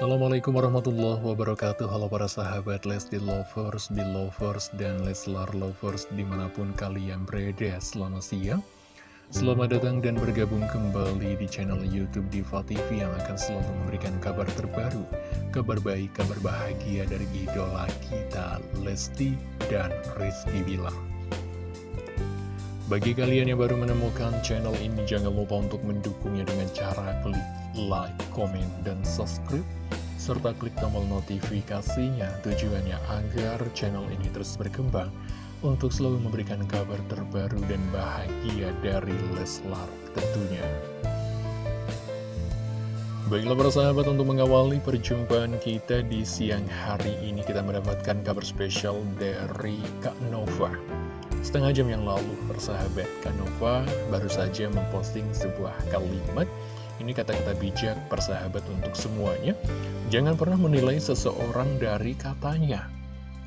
Assalamualaikum warahmatullahi wabarakatuh. Halo para sahabat Lesti Lovers, Belovers, dan Leslar Lovers di mana pun kalian berada. Selamat siang. Selamat datang dan bergabung kembali di channel Youtube Diva TV Yang akan selalu memberikan kabar terbaru Kabar baik, kabar bahagia dari idola kita Lesti dan Rizky Bilar. Bagi kalian yang baru menemukan channel ini, jangan lupa untuk mendukungnya dengan cara klik like, komen, dan subscribe serta klik tombol notifikasinya tujuannya agar channel ini terus berkembang untuk selalu memberikan kabar terbaru dan bahagia dari Leslar tentunya. Baiklah para sahabat untuk mengawali perjumpaan kita di siang hari ini kita mendapatkan kabar spesial dari Kak Nova. Setengah jam yang lalu persahabat Kak Nova baru saja memposting sebuah kalimat ini kata-kata bijak persahabat untuk semuanya. Jangan pernah menilai seseorang dari katanya,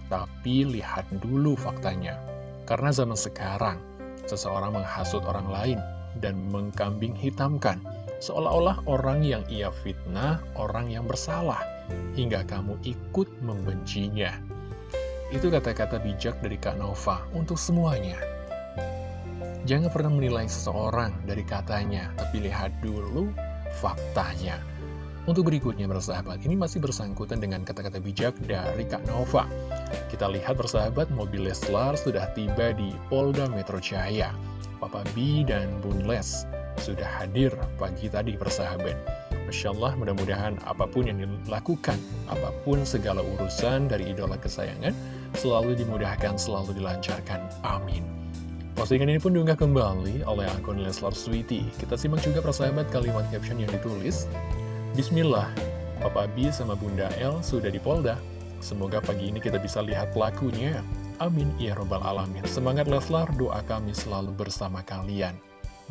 tapi lihat dulu faktanya. Karena zaman sekarang, seseorang menghasut orang lain dan mengkambing hitamkan, seolah-olah orang yang ia fitnah, orang yang bersalah, hingga kamu ikut membencinya. Itu kata-kata bijak dari Kak Nova untuk semuanya. Jangan pernah menilai seseorang dari katanya, tapi lihat dulu faktanya. Untuk berikutnya bersahabat, ini masih bersangkutan dengan kata-kata bijak dari Kak Nova. Kita lihat bersahabat, mobil Leslar sudah tiba di Polda Metro Jaya. Papa B dan Bun Les sudah hadir pagi tadi bersahabat. Masya Allah, mudah-mudahan apa pun yang dilakukan, apa pun segala urusan dari idola kesayangan, selalu dimudahkan, selalu dilancarkan. Amin. Postingan ini pun diunggah kembali oleh akun Leslar Sweety. Kita simak juga persahabat kalimat caption yang ditulis. Bismillah, Papa B sama Bunda L sudah di Polda. Semoga pagi ini kita bisa lihat pelakunya. Amin, ya robbal alamin. Semangat Leslar, doa kami selalu bersama kalian.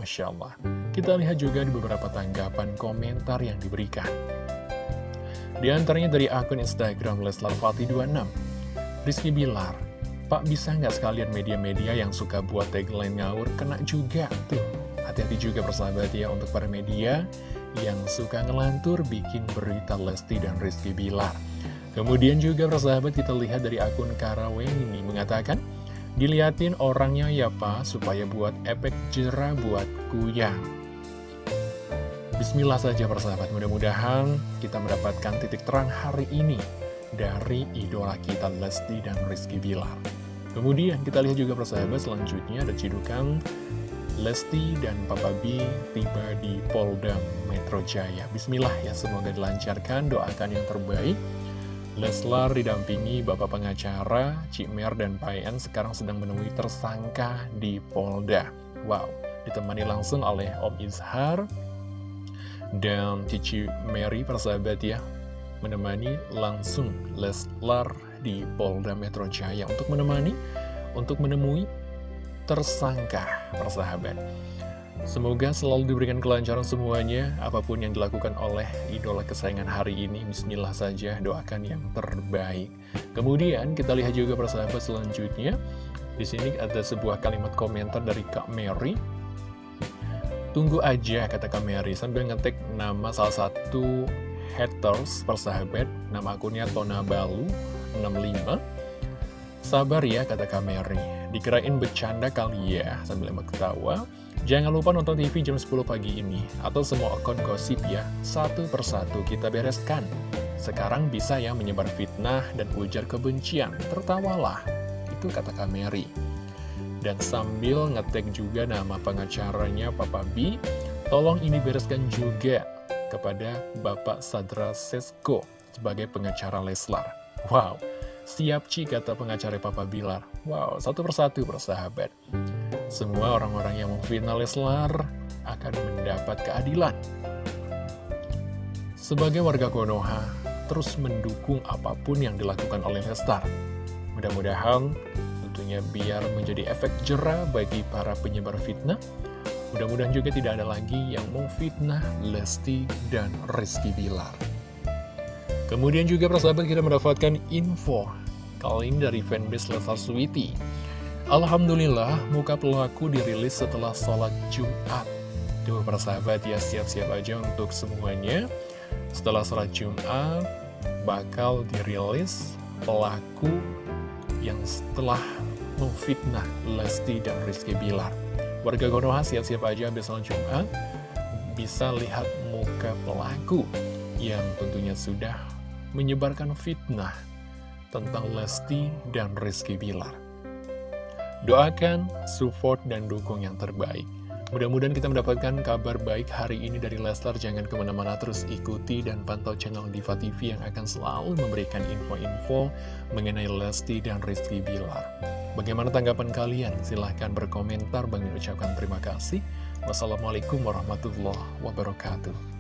Masya Allah. Kita lihat juga di beberapa tanggapan komentar yang diberikan. Di antaranya dari akun Instagram Leslar Fatih 26. Rizky Bilar, Pak bisa nggak sekalian media-media yang suka buat tagline ngawur kena juga tuh? Hati-hati juga persahabat ya untuk para media yang suka ngelantur bikin berita Lesti dan Rizky Bilar. Kemudian juga persahabat kita lihat dari akun Karawen ini mengatakan diliatin orangnya ya pak supaya buat efek jerah buat kuyang Bismillah saja persahabat mudah-mudahan kita mendapatkan titik terang hari ini dari idola kita Lesti dan Rizky Bilar. Kemudian kita lihat juga persahabat selanjutnya ada cidukan Lesti dan Papa B tiba di Polda Metro Jaya. Bismillah ya, semoga dilancarkan, doakan yang terbaik. Leslar didampingi Bapak Pengacara, Cik Mer dan Payan sekarang sedang menemui tersangka di Polda. Wow, ditemani langsung oleh Om Izhar dan Cici Mary persahabat ya menemani langsung Leslar di Polda Metro Jaya untuk menemani, untuk menemui tersangka persahabat. Semoga selalu diberikan kelancaran semuanya, apa pun yang dilakukan oleh idola kesayangan hari ini, bismillah saja, doakan yang terbaik. Kemudian kita lihat juga persahabat selanjutnya, di sini ada sebuah kalimat komentar dari Kak Mary. Tunggu aja, kata Kak Mary, sambil ngetik nama salah satu haters persahabat Nama akunnya Tona Balu 65 Sabar ya kata Kameri. Dikirain bercanda kali ya Sambil emang ketawa. Jangan lupa nonton TV jam 10 pagi ini. Atau semua akun gosip ya Satu persatu kita bereskan. Sekarang bisa ya menyebar fitnah dan ujar kebencian. Tertawalah Itu kata Kameri. Dan sambil ngetek juga nama pengacaranya Papa B Tolong ini bereskan juga kepada Bapak Sadra Sesko sebagai pengacara Leslar. Wow, siap Ci kata pengacara Papa Bilar. Wow, satu persatu persahabat. Semua orang-orang yang memfitnah Leslar akan mendapat keadilan. Sebagai warga Konoha, terus mendukung apa pun yang dilakukan oleh Lestar. Mudah-mudahan tentunya biar menjadi efek jerah bagi para penyebar fitnah Mudah-mudahan juga tidak ada lagi yang memfitnah Lesti dan Rizky Bilar. Kemudian juga persahabat kita mendapatkan info kali ini dari fanbase Leslar Sweety. Alhamdulillah, muka pelaku dirilis setelah sholat Jumat. Tuh persahabat ya, siap-siap aja untuk semuanya. Setelah sholat Jumat, bakal dirilis pelaku yang setelah memfitnah Lesti dan Rizky Bilar. Warga Konoha siap-siap aja habis sholat Jumat, bisa lihat muka pelaku yang tentunya sudah menyebarkan fitnah tentang Lesti dan Rizky Bilar. Doakan, support, dan dukung yang terbaik. Mudah-mudahan kita mendapatkan kabar baik hari ini dari Leslar. Jangan ke mana-mana terus ikuti dan pantau channel Diva TV yang akan selalu memberikan info-info mengenai Lesti dan Rizky Bilar. Bagaimana tanggapan kalian? Silahkan berkomentar. Bang ucapkan terima kasih. Wassalamualaikum warahmatullahi wabarakatuh.